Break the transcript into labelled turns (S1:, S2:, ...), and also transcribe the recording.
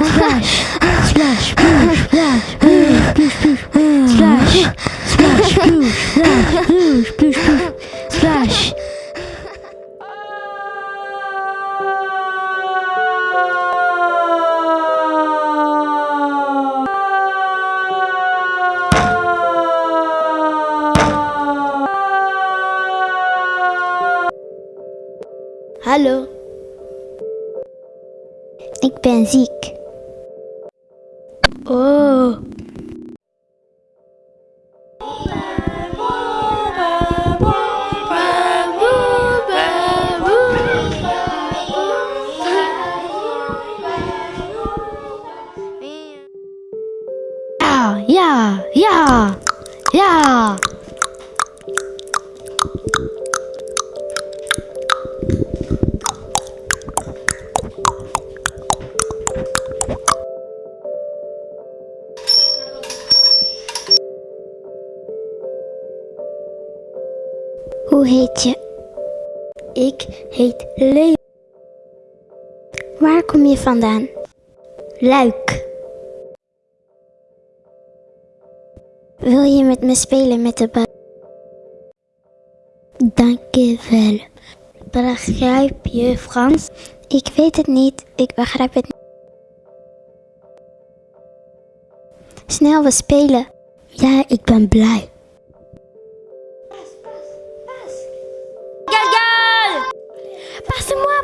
S1: Splash!
S2: Hello. Ik ben ziek.
S1: Oh. Ja, ja, ja,
S2: Hoe heet je?
S1: Ik heet Leo.
S2: Waar kom je vandaan?
S1: Luik.
S2: Wil je met me spelen met de bal?
S1: Dank je wel. Begrijp je Frans?
S2: Ik weet het niet. Ik begrijp het niet. Snel, we spelen.
S1: Ja, ik ben blij.
S2: Passez-moi